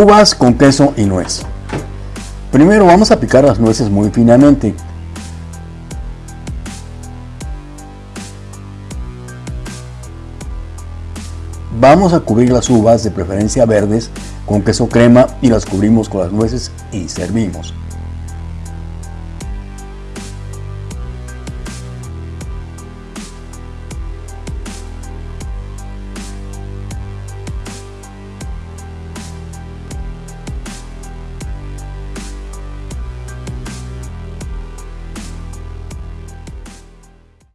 Uvas con queso y nuez. Primero vamos a picar las nueces muy finamente. Vamos a cubrir las uvas, de preferencia verdes, con queso crema y las cubrimos con las nueces y servimos.